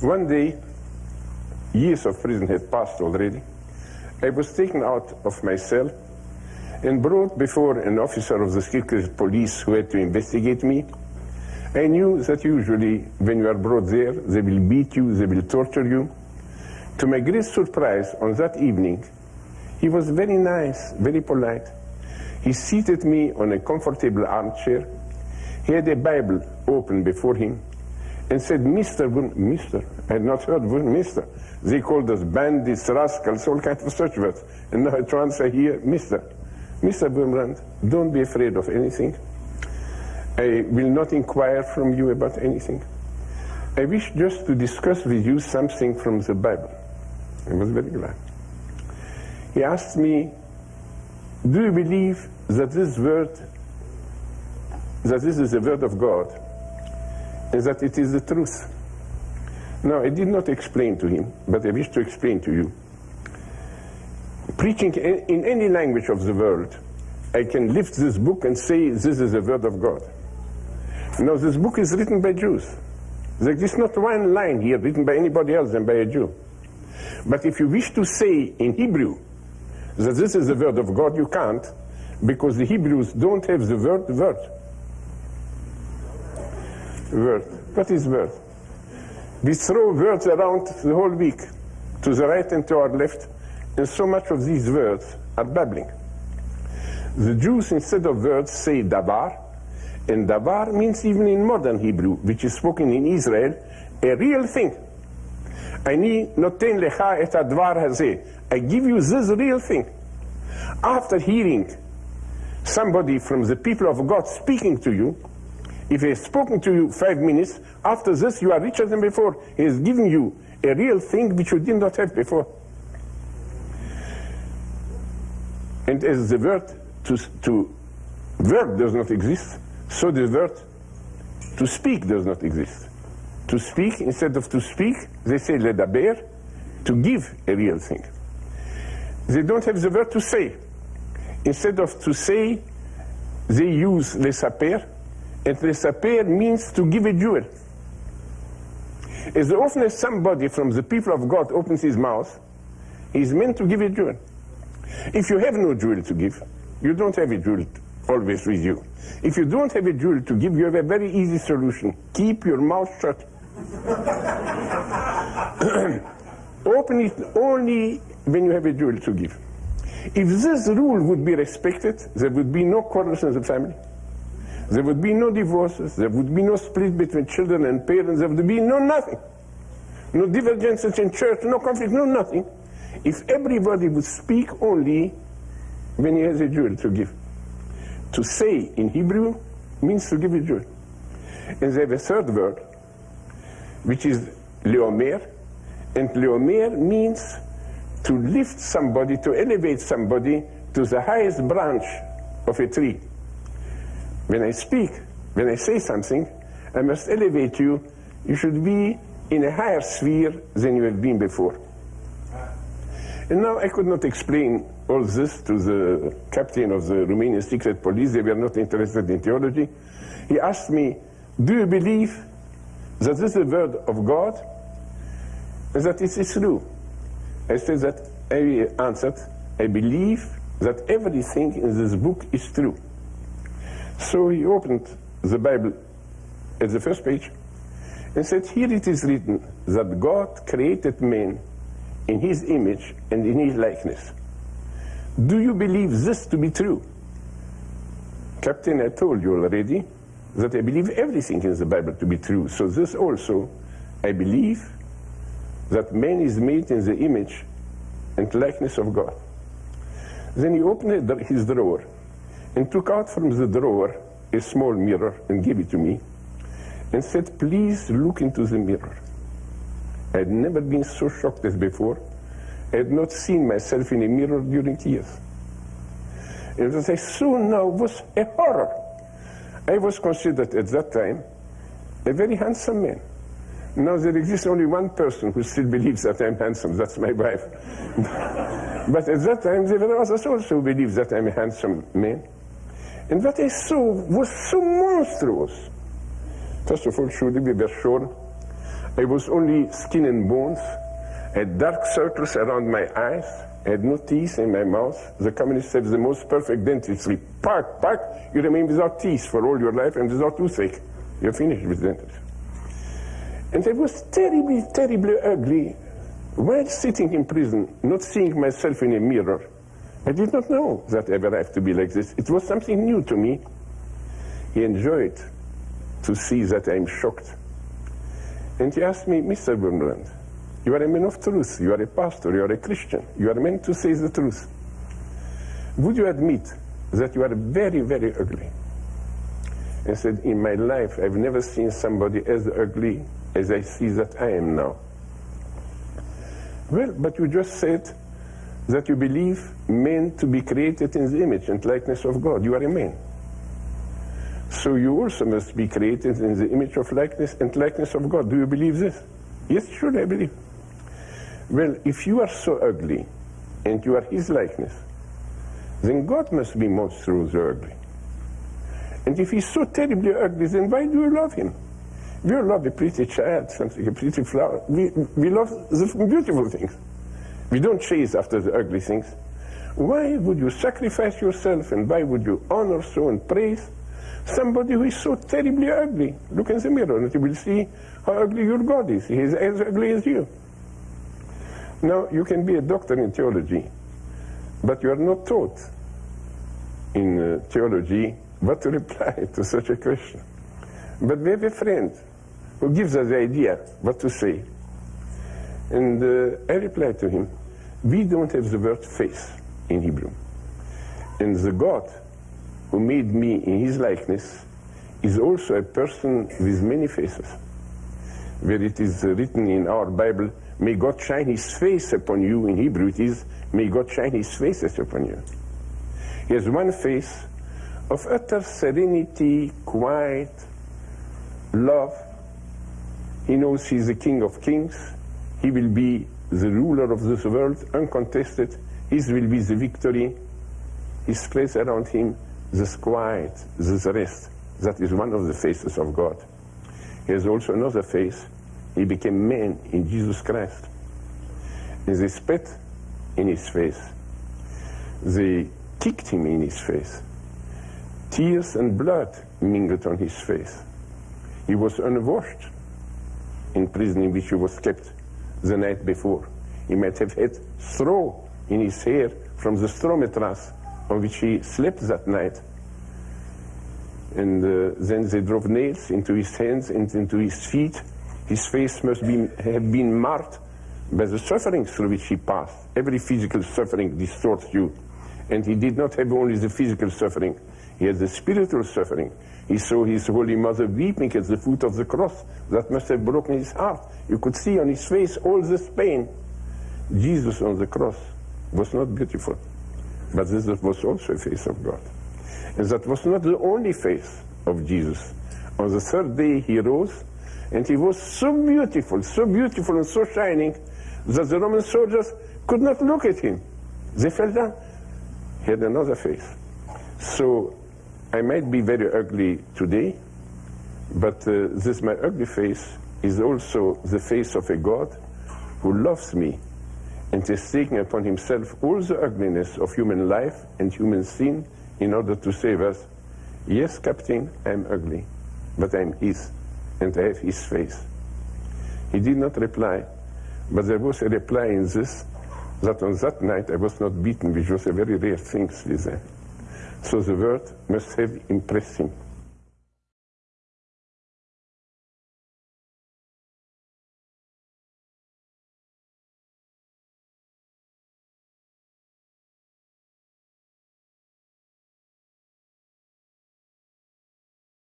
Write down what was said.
One day, years of prison had passed already. I was taken out of my cell and brought before an officer of the secret police who had to investigate me. I knew that usually when you are brought there, they will beat you, they will torture you. To my great surprise, on that evening, he was very nice, very polite. He seated me on a comfortable armchair. He had a Bible open before him and said, Mr. Bun Mr. I had not heard Bun Mr. They called us bandits, rascals, all kinds of such words. And now I say here, Mr. Mr. Wurmbrand, don't be afraid of anything. I will not inquire from you about anything. I wish just to discuss with you something from the Bible. I was very glad. He asked me, do you believe that this word, that this is the word of God, and that it is the truth? Now, I did not explain to him, but I wish to explain to you. Preaching in any language of the world, I can lift this book and say, this is the word of God. Now, this book is written by Jews. There is not one line here written by anybody else than by a Jew. But if you wish to say in Hebrew that this is the word of God, you can't, because the Hebrews don't have the word word Word. What is word? We throw words around the whole week, to the right and to our left, and so much of these words are babbling. The Jews, instead of words, say davar, and davar means even in modern Hebrew, which is spoken in Israel, a real thing. אני נותן לך את הדבר הזה. I give you this real thing. After hearing somebody from the people of God speaking to you, if he has spoken to you five minutes, after this you are richer than before. He has given you a real thing which you did not have before. And as the word to, to verb does not exist, so the word to speak does not exist. To speak, instead of to speak, they say ledaber, to give a real thing. They don't have the word to say. Instead of to say, they use lesaper, and lesaper means to give a jewel. As often as somebody from the people of God opens his mouth, he's meant to give a jewel. If you have no jewel to give, you don't have a jewel always with you. If you don't have a jewel to give, you have a very easy solution. Keep your mouth shut. Open it only when you have a jewel to give. If this rule would be respected, there would be no quarrels in the family. There would be no divorces. There would be no split between children and parents. There would be no nothing. No divergences in church, no conflict, no nothing. If everybody would speak only when he has a jewel to give. To say in Hebrew means to give a jewel. And they have a third word, which is leomer. And leomer means to lift somebody, to elevate somebody to the highest branch of a tree. When I speak, when I say something, I must elevate you. You should be in a higher sphere than you have been before. And now I could not explain all this to the captain of the Romanian secret police. They were not interested in theology. He asked me, do you believe that this is the word of God and that it is true? I said that, I answered, I believe that everything in this book is true. So he opened the Bible at the first page and said, here it is written that God created man in his image and in his likeness. Do you believe this to be true? Captain, I told you already that I believe everything in the Bible to be true. So this also, I believe that man is made in the image and likeness of God. Then he opened his drawer and took out from the drawer a small mirror and gave it to me and said, please look into the mirror. I had never been so shocked as before. I had not seen myself in a mirror during years. And what I saw now was a horror. I was considered at that time a very handsome man. Now there exists only one person who still believes that I'm handsome, that's my wife. but at that time there were others also who believed that I'm a handsome man. And what I saw was so monstrous. First of all, surely we were sure I was only skin and bones, had dark circles around my eyes, had no teeth in my mouth. The communists have the most perfect dentistry. Pack, pack, you remain without teeth for all your life and without toothache. You're finished with dentistry. And I was terribly, terribly ugly while sitting in prison, not seeing myself in a mirror. I did not know that I ever have to be like this. It was something new to me. He enjoyed to see that I'm shocked. And he asked me, Mr. Wurmbrand, you are a man of truth. You are a pastor. You are a Christian. You are meant to say the truth. Would you admit that you are very, very ugly? And said, in my life, I've never seen somebody as ugly as I see that I am now. Well, but you just said that you believe men to be created in the image and likeness of God. You are a man. So you also must be created in the image of likeness and likeness of God. Do you believe this? Yes, sure, I believe. Well, if you are so ugly and you are his likeness, then God must be monstrous ugly. And if he's so terribly ugly, then why do you love him? We love a pretty child, something, a pretty flower. We, we love the beautiful things. We don't chase after the ugly things. Why would you sacrifice yourself and why would you honor so and praise somebody who is so terribly ugly? Look in the mirror and you will see how ugly your God is. He is as ugly as you. Now, you can be a doctor in theology, but you are not taught in uh, theology what to reply to such a question. But we have a friend who gives us the idea what to say. And uh, I replied to him, we don't have the word face in Hebrew. And the God who made me in his likeness is also a person with many faces. Where it is written in our Bible, may God shine his face upon you, in Hebrew it is, may God shine his faces upon you. He has one face of utter serenity, quiet, love. He knows he's the King of Kings. He will be the ruler of this world, uncontested. His will be the victory. His place around him, this quiet, this rest. That is one of the faces of God. He has also another face. He became man in Jesus Christ. And they spat in his face. They kicked him in his face. Tears and blood mingled on his face. He was unwashed in prison in which he was kept the night before. He might have had straw in his hair from the straw mattress on which he slept that night. And uh, then they drove nails into his hands and into his feet. His face must be, have been marked by the suffering through which he passed. Every physical suffering distorts you. And he did not have only the physical suffering, he had the spiritual suffering. He saw his Holy Mother weeping at the foot of the cross. That must have broken his heart. You could see on his face all this pain. Jesus on the cross was not beautiful, but this was also a face of God. And that was not the only face of Jesus. On the third day he rose, and he was so beautiful, so beautiful and so shining, that the Roman soldiers could not look at him. They fell down. He had another face. So I might be very ugly today, but uh, this my ugly face is also the face of a God who loves me and is taking upon himself all the ugliness of human life and human sin in order to save us. Yes, Captain, I'm ugly, but I'm his, and I have his face. He did not reply, but there was a reply in this, that on that night I was not beaten, which was a very rare thing with. So the word must have impressed him.